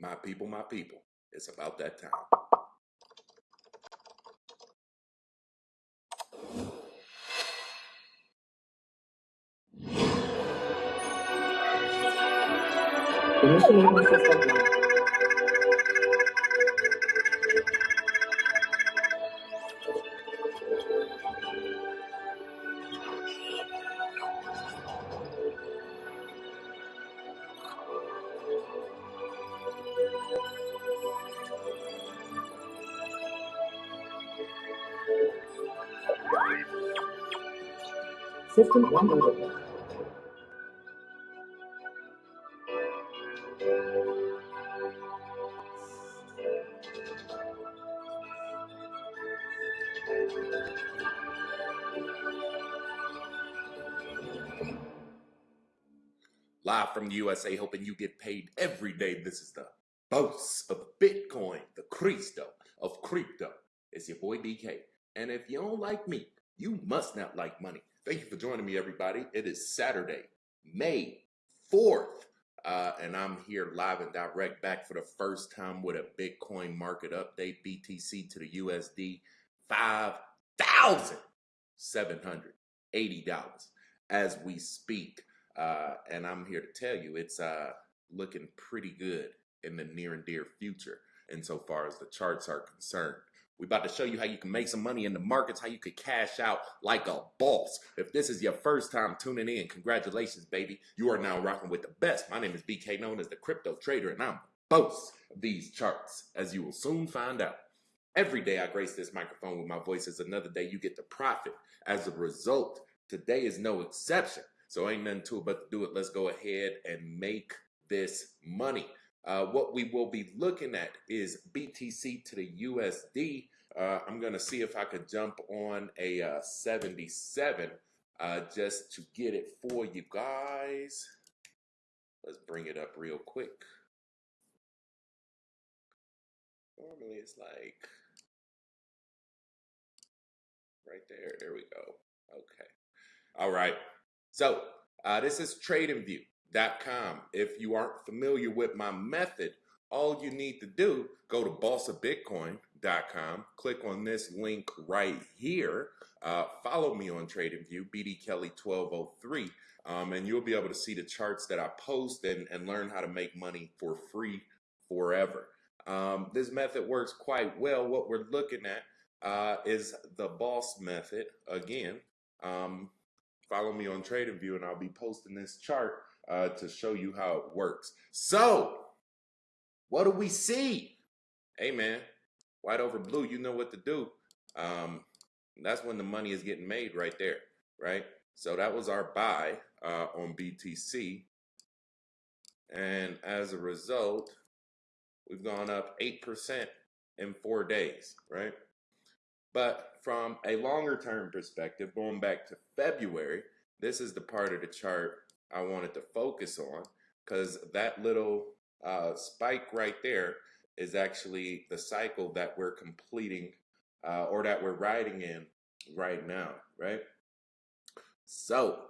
My people, my people. It's about that time. Live from the USA, hoping you get paid every day. This is the boss of Bitcoin, the Cristo of crypto. It's your boy BK. And if you don't like me, you must not like money. Thank you for joining me, everybody. It is Saturday, May 4th. Uh, and I'm here live and direct back for the first time with a Bitcoin market update, BTC to the USD, $5,780 as we speak. Uh, and I'm here to tell you it's uh, looking pretty good in the near and dear future insofar as the charts are concerned. We're about to show you how you can make some money in the markets, how you could cash out like a boss. If this is your first time tuning in, congratulations, baby. You are now rocking with the best. My name is BK, known as the Crypto Trader, and I'm boss of these charts, as you will soon find out. Every day I grace this microphone with my voice is another day you get to profit. As a result, today is no exception. So ain't nothing to it but to do it. Let's go ahead and make this money. Uh, what we will be looking at is BTC to the USD. Uh, I'm going to see if I could jump on a uh, 77 uh, just to get it for you guys. Let's bring it up real quick. Normally it's like right there. There we go. Okay. All right. So uh, this is tradingview.com. If you aren't familiar with my method, all you need to do, go to bossofbitcoin.com, click on this link right here, uh, follow me on TradingView, BD Kelly 1203, um, and you'll be able to see the charts that I post and, and learn how to make money for free forever. Um, this method works quite well. What we're looking at uh, is the boss method again. Um, follow me on TradingView and I'll be posting this chart uh, to show you how it works. So, what do we see? Hey man, white over blue, you know what to do. Um, that's when the money is getting made right there, right? So that was our buy uh, on BTC. And as a result, we've gone up 8% in four days, right? But from a longer term perspective, going back to February, this is the part of the chart I wanted to focus on because that little uh, spike right there is actually the cycle that we're completing uh, or that we're riding in right now, right? So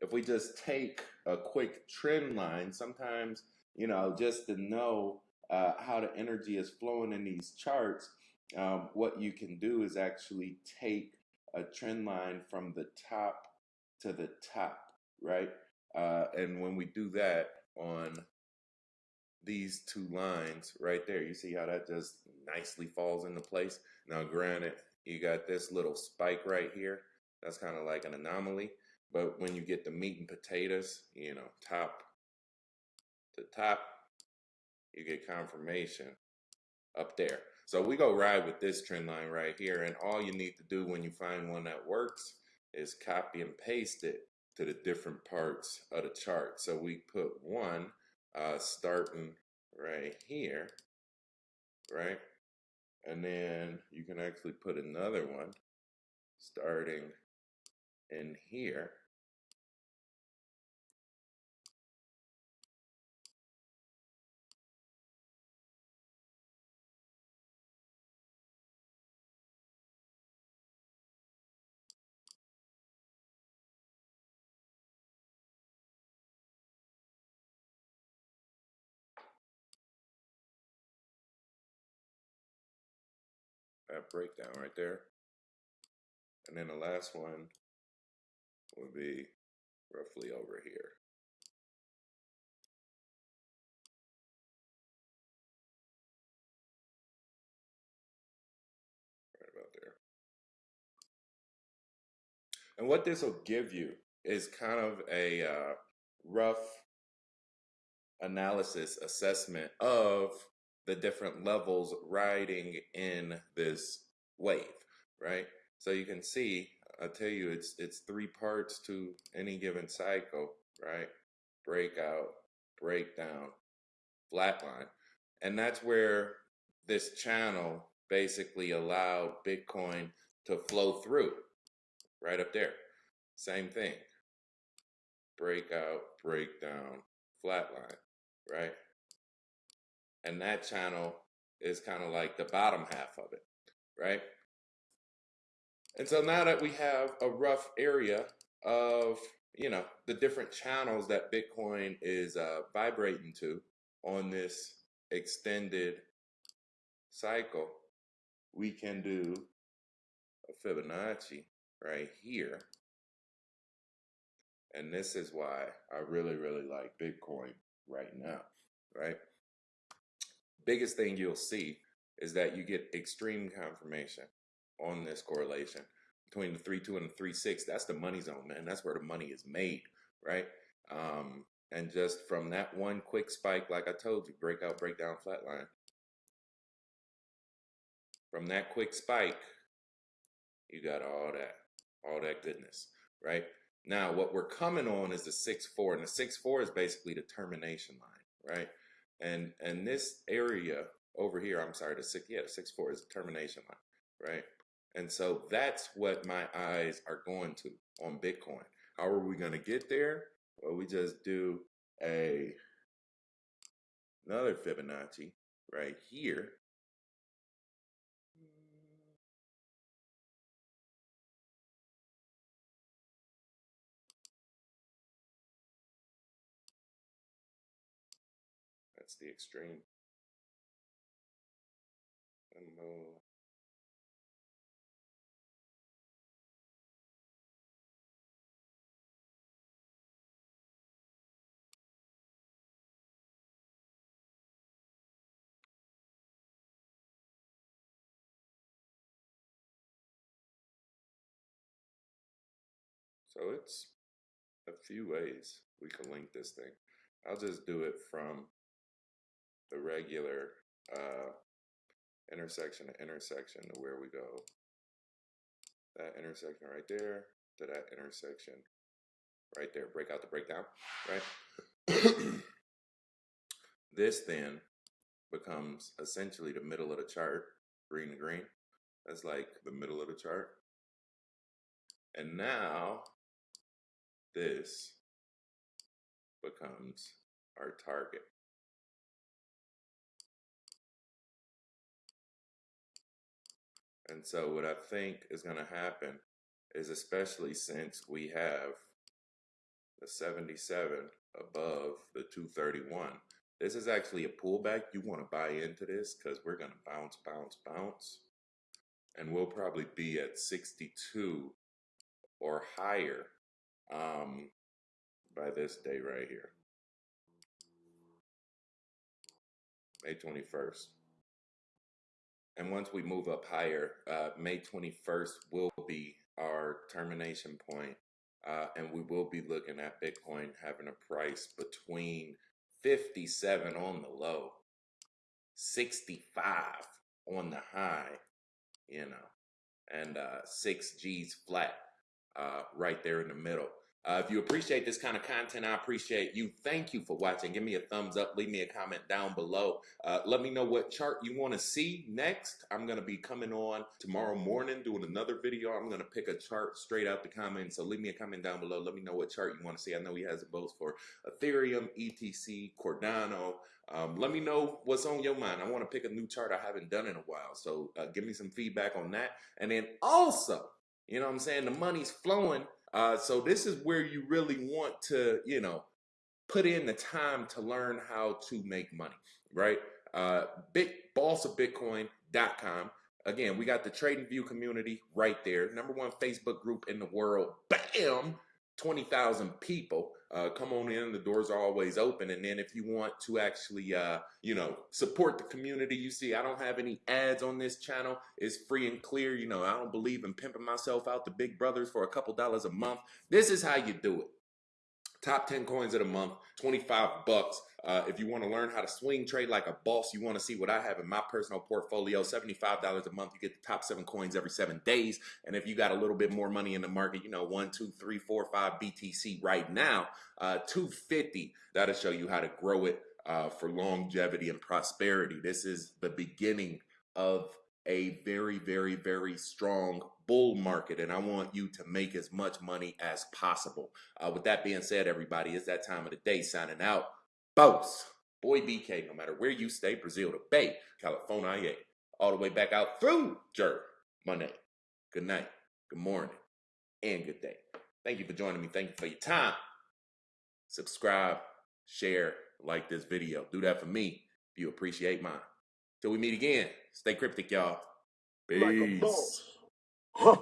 if we just take a quick trend line, sometimes, you know, just to know uh, how the energy is flowing in these charts, um, what you can do is actually take a trend line from the top to the top, right? Uh, and when we do that on these two lines right there, you see how that just nicely falls into place. Now, granted, you got this little spike right here. That's kind of like an anomaly. But when you get the meat and potatoes, you know, top to top, you get confirmation up there. So we go ride with this trend line right here. And all you need to do when you find one that works is copy and paste it to the different parts of the chart. So we put one uh, starting right here, right? And then you can actually put another one starting in here. That breakdown right there. And then the last one would be roughly over here. Right about there. And what this will give you is kind of a uh, rough analysis assessment of the different levels riding in this wave, right? So you can see, I tell you, it's it's three parts to any given cycle, right? Breakout, breakdown, flatline, and that's where this channel basically allowed Bitcoin to flow through, right up there. Same thing, breakout, breakdown, flatline, right? And that channel is kind of like the bottom half of it, right? And so now that we have a rough area of, you know, the different channels that Bitcoin is uh, vibrating to on this extended cycle, we can do a Fibonacci right here. And this is why I really, really like Bitcoin right now, right? Biggest thing you'll see is that you get extreme confirmation on this correlation between the 3-2 and the 3-6. That's the money zone, man. That's where the money is made, right? Um, and just from that one quick spike, like I told you, breakout, breakdown, flatline. From that quick spike, you got all that, all that goodness, right? Now, what we're coming on is the 6-4, and the 6-4 is basically the termination line, right? And and this area over here, I'm sorry, the six, yeah, the 6-4 is the termination line, right? And so that's what my eyes are going to on Bitcoin. How are we going to get there? Well, we just do a another Fibonacci right here. That's the extreme. And we'll So it's a few ways we can link this thing. I'll just do it from the regular uh, intersection to intersection to where we go. That intersection right there to that intersection right there. Break out the breakdown, right? this then becomes essentially the middle of the chart, green to green. That's like the middle of the chart. And now this becomes our target. And so what I think is going to happen is especially since we have the 77 above the 231, this is actually a pullback. You want to buy into this because we're going to bounce, bounce, bounce. And we'll probably be at 62 or higher um, by this day right here, May 21st. And once we move up higher, uh, May 21st will be our termination point, uh, and we will be looking at Bitcoin having a price between 57 on the low, 65 on the high, you know, and uh, six G's flat uh, right there in the middle. Uh, if you appreciate this kind of content, I appreciate you. Thank you for watching. Give me a thumbs up. Leave me a comment down below. Uh, let me know what chart you want to see next. I'm going to be coming on tomorrow morning doing another video. I'm going to pick a chart straight out the comments. So leave me a comment down below. Let me know what chart you want to see. I know he has both for Ethereum, ETC, Cardano. Um, let me know what's on your mind. I want to pick a new chart I haven't done in a while. So uh, give me some feedback on that. And then also, you know what I'm saying? The money's flowing uh, so this is where you really want to, you know, put in the time to learn how to make money, right? Uh, big bossofbitcoin.com. Again, we got the Trading View community right there. Number one Facebook group in the world. Bam! 20,000 people. Uh, come on in. The doors are always open. And then if you want to actually, uh, you know, support the community, you see, I don't have any ads on this channel. It's free and clear. You know, I don't believe in pimping myself out to big brothers for a couple dollars a month. This is how you do it. Top 10 coins of the month, 25 bucks. Uh, if you want to learn how to swing trade like a boss, you want to see what I have in my personal portfolio, $75 a month. You get the top seven coins every seven days. And if you got a little bit more money in the market, you know, one, two, three, four, five BTC right now, uh, 250, that'll show you how to grow it uh, for longevity and prosperity. This is the beginning of a very, very, very strong bull market, and I want you to make as much money as possible. Uh, with that being said, everybody, it's that time of the day signing out. Boss, boy BK, no matter where you stay, Brazil to Bay, California, all the way back out through Monday. Good night, good morning, and good day. Thank you for joining me. Thank you for your time. Subscribe, share, like this video. Do that for me if you appreciate mine. Till we meet again, stay cryptic, y'all. Peace. like